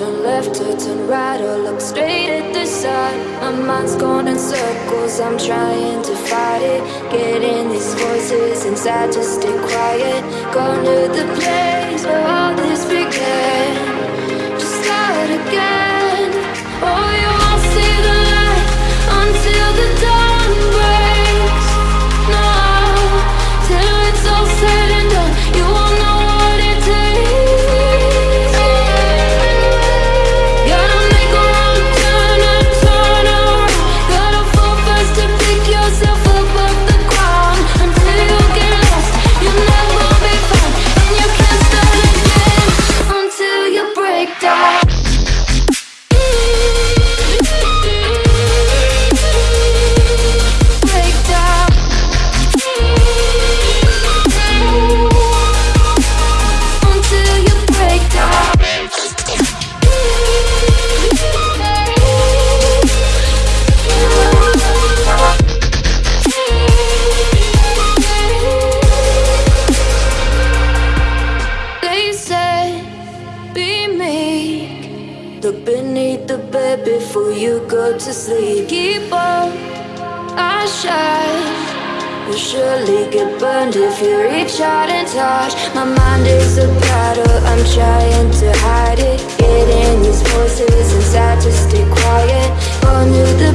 turn left or turn right or look straight at the sun. My mind's going in circles, I'm trying to fight it. Getting these voices inside to stay quiet. Going to the place where all this began. Just start again. bed before you go to sleep. Keep on, I shine You'll surely get burned if you reach out and touch. My mind is a battle, I'm trying to hide it. Getting these voices inside to stay quiet. Under the